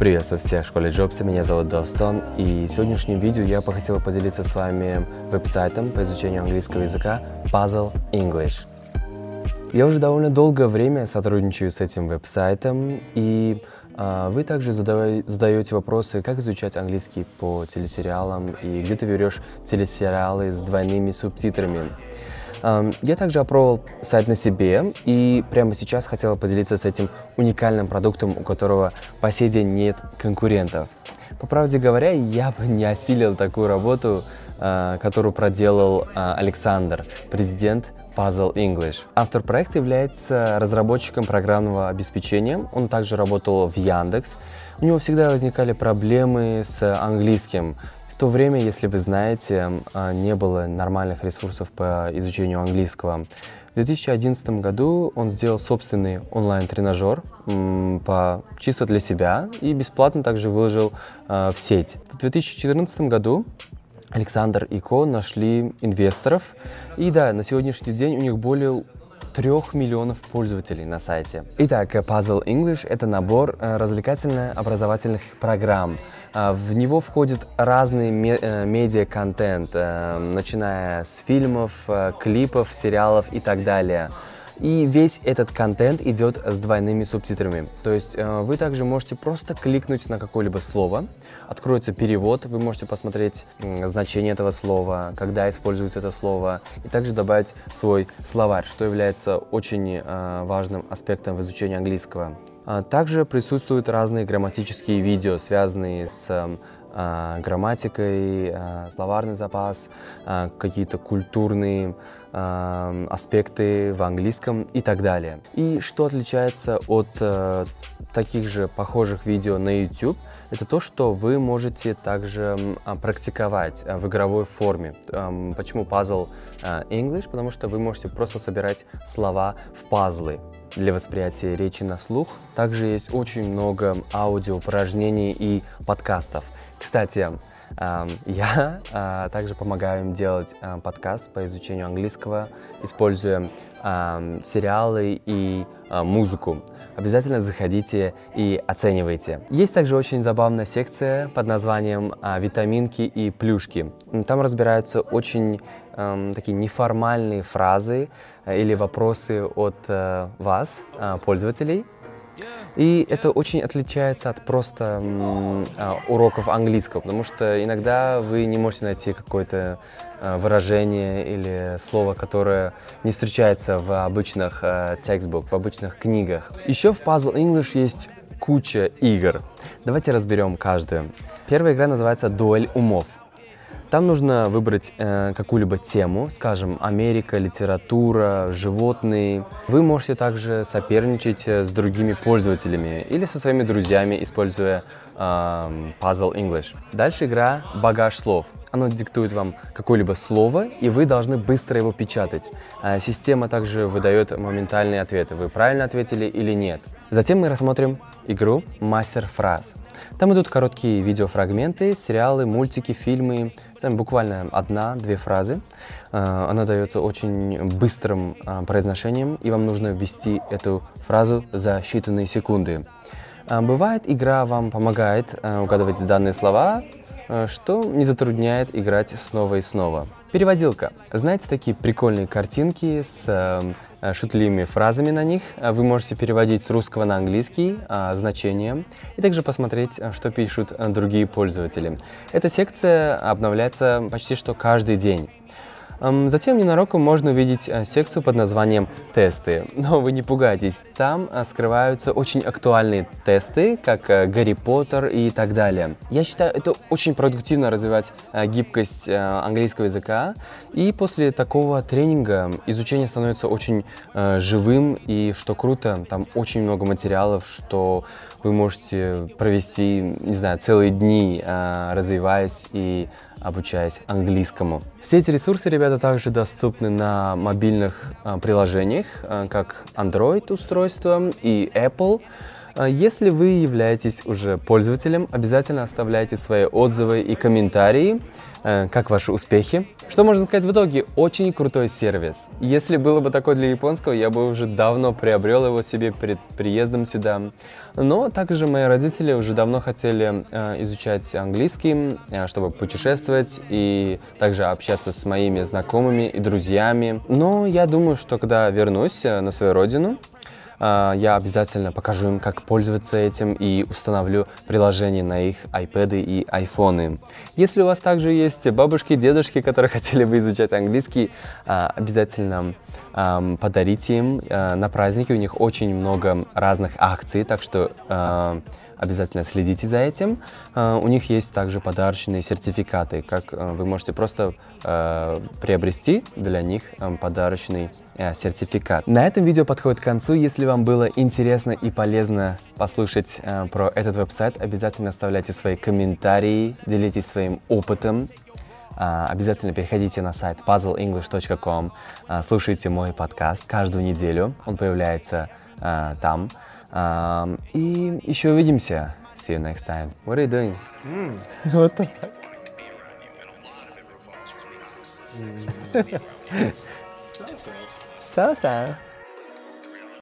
Приветствую всех в школе Джобса, меня зовут Достон, и в сегодняшнем видео я бы хотел поделиться с вами веб-сайтом по изучению английского языка Puzzle English. Я уже довольно долгое время сотрудничаю с этим веб-сайтом, и а, вы также задаете вопросы, как изучать английский по телесериалам, и где ты берешь телесериалы с двойными субтитрами. Я также опробовал сайт на себе и прямо сейчас хотела поделиться с этим уникальным продуктом, у которого по сей день нет конкурентов. По правде говоря, я бы не осилил такую работу, а, которую проделал а, Александр, президент Puzzle English. Автор проекта является разработчиком программного обеспечения. Он также работал в Яндекс. У него всегда возникали проблемы с английским, то время, если вы знаете, а, не было нормальных ресурсов по изучению английского. В 2011 году он сделал собственный онлайн-тренажер по, чисто для себя и бесплатно также выложил э, в сеть. В 2014 году Александр и Ко нашли инвесторов. И да, на сегодняшний день у них более трех миллионов пользователей на сайте. Итак, Puzzle English — это набор э, развлекательно-образовательных программ. А, в него входит разный э, медиа-контент, э, начиная с фильмов, клипов, сериалов и так далее. И весь этот контент идет с двойными субтитрами. То есть вы также можете просто кликнуть на какое-либо слово, откроется перевод, вы можете посмотреть значение этого слова, когда используется это слово, и также добавить свой словарь, что является очень э, важным аспектом в изучении английского. А также присутствуют разные грамматические видео, связанные с э, грамматикой, э, словарный запас, какие-то культурные аспекты в английском и так далее. И что отличается от таких же похожих видео на YouTube – это то, что вы можете также а, практиковать а, в игровой форме. Почему пазл а, English? Потому что вы можете просто собирать слова в пазлы для восприятия речи на слух. Также есть очень много аудио упражнений и подкастов. Кстати, я также помогаю им делать подкаст по изучению английского, используя сериалы и музыку обязательно заходите и оценивайте. Есть также очень забавная секция под названием а, «Витаминки и плюшки». Там разбираются очень э, такие неформальные фразы э, или вопросы от э, вас, э, пользователей, и это очень отличается от просто а, уроков английского, потому что иногда вы не можете найти какое-то а, выражение или слово, которое не встречается в обычных а, textbook, в обычных книгах. Еще в Puzzle English есть куча игр. Давайте разберем каждую. Первая игра называется «Дуэль умов». Там нужно выбрать э, какую-либо тему, скажем, Америка, литература, животные. Вы можете также соперничать э, с другими пользователями или со своими друзьями, используя э, Puzzle English. Дальше игра «Багаж слов». Оно диктует вам какое-либо слово, и вы должны быстро его печатать. А система также выдает моментальные ответы, вы правильно ответили или нет. Затем мы рассмотрим игру «Мастер фраз». Там идут короткие видеофрагменты, сериалы, мультики, фильмы. Там буквально одна-две фразы. А, она дается очень быстрым а, произношением, и вам нужно ввести эту фразу за считанные секунды. А, бывает, игра вам помогает угадывать данные слова, что не затрудняет играть снова и снова. Переводилка. Знаете такие прикольные картинки с Э, шутливыми фразами на них. Э, вы можете переводить с русского на английский а, значения и также посмотреть, что пишут другие пользователи. Эта секция обновляется почти что каждый день. Затем ненароком можно увидеть э, секцию под названием «Тесты». Но вы не пугайтесь, там э, скрываются очень актуальные тесты, как э, Гарри Поттер и так далее. Я считаю, это очень продуктивно развивать гибкость английского языка. И после такого тренинга изучение становится очень живым. И что круто, там очень много материалов, что вы можете провести, не знаю, целые дни, развиваясь и обучаясь английскому. Все эти ресурсы, ребята, также доступны на мобильных а, приложениях, а, как Android устройства и Apple. А Если вы являетесь уже пользователем, обязательно оставляйте свои отзывы и комментарии, как ваши успехи. Что можно сказать в итоге? Очень крутой сервис. Если было бы такой для японского, я бы уже давно приобрел его себе перед приездом сюда. Но также мои родители уже давно хотели э, изучать английский, э, чтобы путешествовать и также общаться с моими знакомыми и друзьями. Но я думаю, что когда вернусь э, на свою родину, э, я обязательно покажу им, как пользоваться этим и установлю приложение на их iPad и iPhone. Если у вас также есть бабушки, дедушки, которые хотели бы изучать английский, э, обязательно подарите им э, на праздники. У них очень много разных акций, так что э, обязательно следите за этим. Э, у них есть также подарочные сертификаты, как э, вы можете просто э, приобрести для них подарочный сертификат. На этом видео подходит к концу. Если вам было интересно и полезно послушать про этот веб-сайт, обязательно оставляйте свои комментарии, делитесь своим опытом. Обязательно переходите на сайт puzzleenglish.com, слушайте мой подкаст каждую неделю, он появляется там. А, И еще увидимся. See you next time. What are you doing? Вот так. Салса.